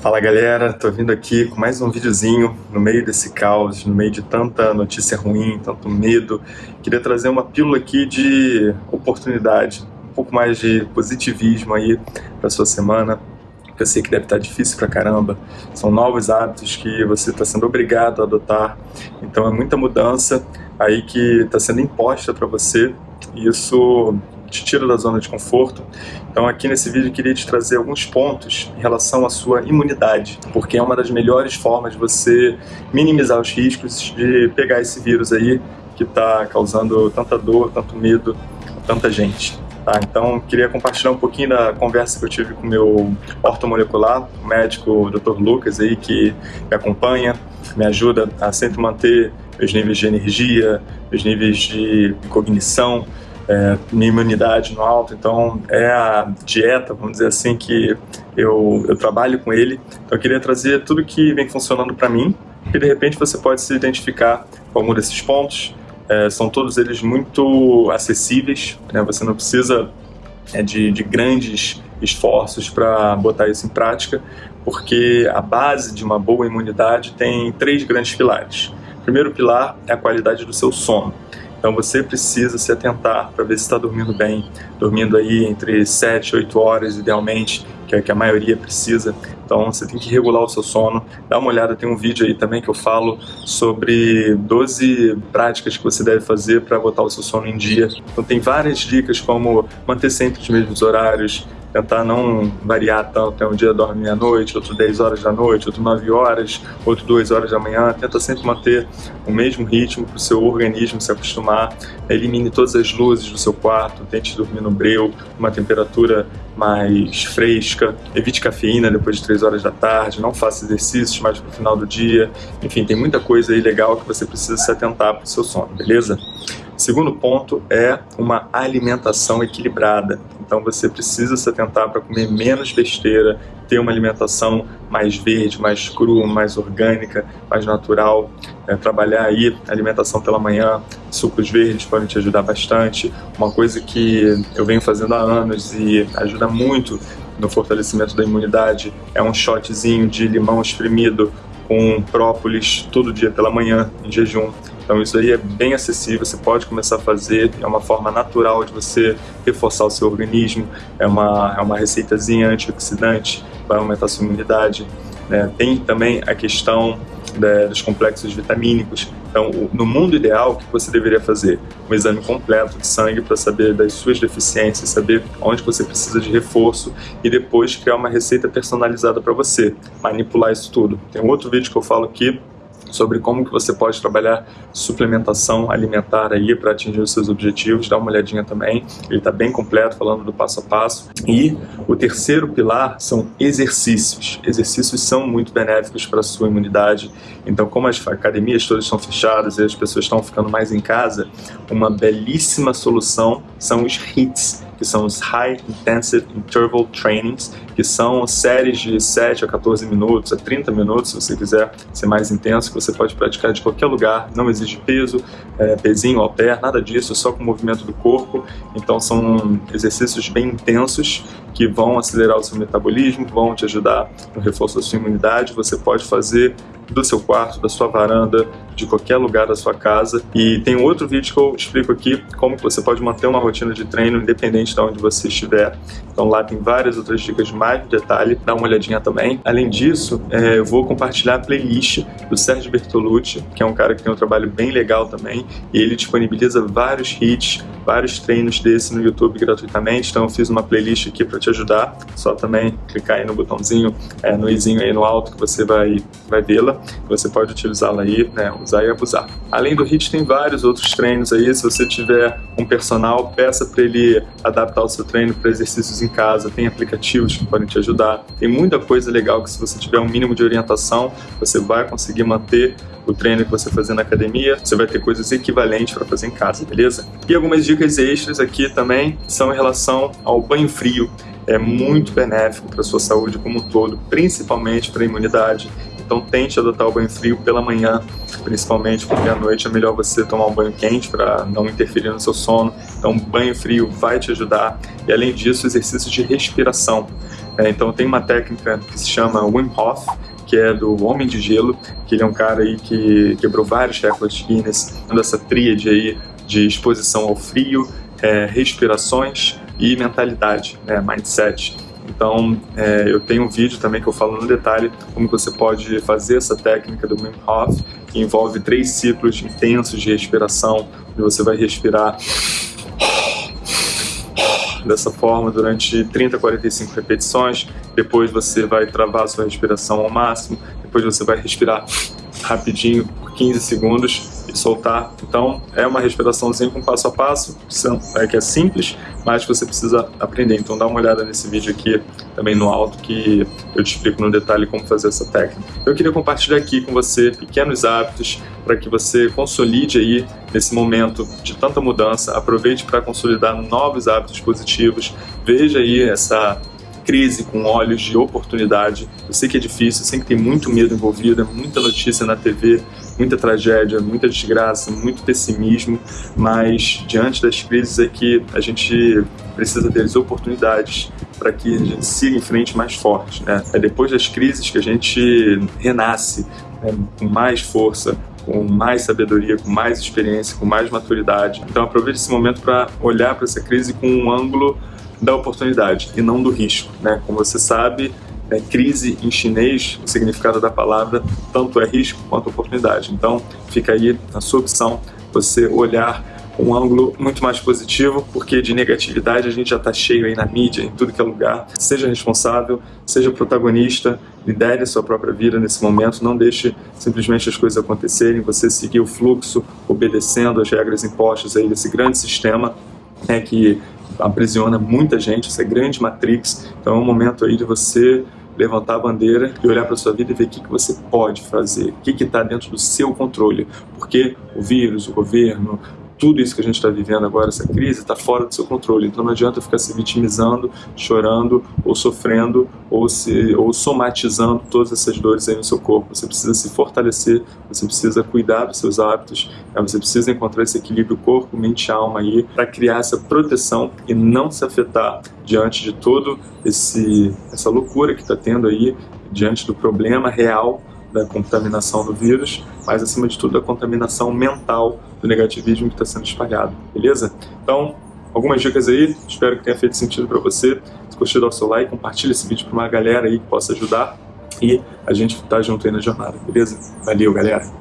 Fala galera, tô vindo aqui com mais um videozinho no meio desse caos, no meio de tanta notícia ruim, tanto medo. Queria trazer uma pílula aqui de oportunidade, um pouco mais de positivismo aí pra sua semana. Eu sei que deve estar difícil pra caramba, são novos hábitos que você está sendo obrigado a adotar, então é muita mudança aí que está sendo imposta para você e isso te tira da zona de conforto. Então aqui nesse vídeo eu queria te trazer alguns pontos em relação à sua imunidade, porque é uma das melhores formas de você minimizar os riscos de pegar esse vírus aí que está causando tanta dor, tanto medo tanta gente. Tá, então, queria compartilhar um pouquinho da conversa que eu tive com o meu ortomolecular, o médico Dr. Lucas, aí, que me acompanha, me ajuda a sempre manter meus níveis de energia, meus níveis de cognição, é, minha imunidade no alto, então é a dieta, vamos dizer assim, que eu, eu trabalho com ele. Então eu queria trazer tudo que vem funcionando para mim, e de repente você pode se identificar com algum desses pontos. É, são todos eles muito acessíveis, né? você não precisa é, de, de grandes esforços para botar isso em prática, porque a base de uma boa imunidade tem três grandes pilares. O primeiro pilar é a qualidade do seu sono. Então você precisa se atentar para ver se está dormindo bem, dormindo aí entre 7 e 8 horas idealmente, que é que a maioria precisa. Então você tem que regular o seu sono. Dá uma olhada, tem um vídeo aí também que eu falo sobre 12 práticas que você deve fazer para botar o seu sono em dia. Então tem várias dicas como manter sempre os mesmos horários, tentar não variar tanto, é um dia dorme meia-noite, outro 10 horas da noite, outro 9 horas, outro 2 horas da manhã, tenta sempre manter o mesmo ritmo para o seu organismo se acostumar, elimine todas as luzes do seu quarto, tente dormir no breu, uma temperatura mais fresca, evite cafeína depois de 3 horas da tarde, não faça exercícios mais para o final do dia, enfim, tem muita coisa aí legal que você precisa se atentar para o seu sono, beleza? Segundo ponto é uma alimentação equilibrada. Então você precisa se atentar para comer menos besteira, ter uma alimentação mais verde, mais crua, mais orgânica, mais natural. É, trabalhar aí alimentação pela manhã, sucos verdes podem te ajudar bastante. Uma coisa que eu venho fazendo há anos e ajuda muito no fortalecimento da imunidade é um shotzinho de limão espremido com própolis todo dia pela manhã, em jejum. Então isso aí é bem acessível, você pode começar a fazer, é uma forma natural de você reforçar o seu organismo, é uma, é uma receitazinha antioxidante, vai aumentar a sua imunidade. Né? Tem também a questão dos complexos vitamínicos. Então, no mundo ideal, o que você deveria fazer? Um exame completo de sangue para saber das suas deficiências, saber onde você precisa de reforço e depois criar uma receita personalizada para você, manipular isso tudo. Tem um outro vídeo que eu falo aqui sobre como que você pode trabalhar suplementação alimentar aí para atingir os seus objetivos, dá uma olhadinha também, ele está bem completo falando do passo a passo. E o terceiro pilar são exercícios. Exercícios são muito benéficos para a sua imunidade, então como as academias todas estão fechadas e as pessoas estão ficando mais em casa, uma belíssima solução são os HIITs, que são os High Intensive Interval Trainings, que são séries de 7 a 14 minutos, a 30 minutos, se você quiser ser mais intenso, que você pode praticar de qualquer lugar, não exige peso, é, pezinho, pé, nada disso, só com o movimento do corpo. Então são exercícios bem intensos que vão acelerar o seu metabolismo, vão te ajudar no reforço da sua imunidade. Você pode fazer do seu quarto, da sua varanda, de qualquer lugar da sua casa. E tem outro vídeo que eu explico aqui como você pode manter uma rotina de treino independente de onde você estiver. Então lá tem várias outras dicas de mais detalhe, dá uma olhadinha também. Além disso, é, eu vou compartilhar a playlist do Sérgio Bertolucci, que é um cara que tem um trabalho bem legal também, e ele disponibiliza vários hits, vários treinos desse no YouTube gratuitamente, então eu fiz uma playlist aqui para te ajudar, só também clicar aí no botãozinho, é, no izinho aí no alto que você vai, vai vê-la, você pode utilizá-la aí, né, usar e abusar. Além do HIT, tem vários outros treinos aí, se você tiver um personal, peça para ele adaptar o seu treino para exercícios em casa, tem aplicativos que podem te ajudar, tem muita coisa legal que se você tiver um mínimo de orientação, você vai conseguir manter o treino que você fazer na academia, você vai ter coisas equivalentes para fazer em casa, beleza? E algumas dicas extras aqui também são em relação ao banho frio. É muito benéfico para a sua saúde como um todo, principalmente para a imunidade. Então tente adotar o banho frio pela manhã, principalmente porque à noite é melhor você tomar um banho quente para não interferir no seu sono. Então banho frio vai te ajudar. E além disso, exercícios de respiração. É, então tem uma técnica que se chama Wim Hof, que é do Homem de Gelo, que ele é um cara aí que quebrou vários recordes Guinness, dessa tríade aí de exposição ao frio, é, respirações e mentalidade, né, mindset. Então, é, eu tenho um vídeo também que eu falo no detalhe como você pode fazer essa técnica do Wim Hof, que envolve três ciclos intensos de respiração, onde você vai respirar dessa forma durante 30 a 45 repetições, depois você vai travar sua respiração ao máximo, depois você vai respirar rapidinho por 15 segundos e soltar. Então é uma respiraçãozinha com passo a passo, é que é simples, mas você precisa aprender. Então dá uma olhada nesse vídeo aqui também no alto que eu te explico no detalhe como fazer essa técnica. Eu queria compartilhar aqui com você pequenos hábitos para que você consolide aí nesse momento de tanta mudança, aproveite para consolidar novos hábitos positivos, veja aí essa crise com olhos de oportunidade. Eu sei que é difícil, eu sei que tem muito medo envolvido, muita notícia na TV, muita tragédia, muita desgraça, muito pessimismo, mas diante das crises é que a gente precisa as oportunidades para que a gente siga em frente mais forte. Né? É depois das crises que a gente renasce né, com mais força, com mais sabedoria, com mais experiência, com mais maturidade. Então aproveite esse momento para olhar para essa crise com um ângulo da oportunidade e não do risco. Né? Como você sabe, é, crise em chinês, o significado da palavra tanto é risco quanto oportunidade. Então fica aí a sua opção, você olhar um ângulo muito mais positivo, porque de negatividade a gente já está cheio aí na mídia, em tudo que é lugar. Seja responsável, seja protagonista, lidere a sua própria vida nesse momento, não deixe simplesmente as coisas acontecerem, você seguir o fluxo, obedecendo as regras impostas aí desse grande sistema né, que aprisiona muita gente, essa grande matrix. Então é um momento aí de você levantar a bandeira e olhar para sua vida e ver o que, que você pode fazer, o que está dentro do seu controle. Porque o vírus, o governo, tudo isso que a gente está vivendo agora, essa crise, está fora do seu controle. Então não adianta ficar se vitimizando, chorando, ou sofrendo, ou, se, ou somatizando todas essas dores aí no seu corpo. Você precisa se fortalecer, você precisa cuidar dos seus hábitos, né? você precisa encontrar esse equilíbrio corpo, mente alma aí, para criar essa proteção e não se afetar diante de todo esse essa loucura que está tendo aí, diante do problema real da contaminação do vírus, mas acima de tudo da contaminação mental do negativismo que está sendo espalhado, beleza? Então, algumas dicas aí, espero que tenha feito sentido para você. Se gostou, dá o seu like, compartilha esse vídeo para uma galera aí que possa ajudar e a gente tá junto aí na jornada, beleza? Valeu, galera!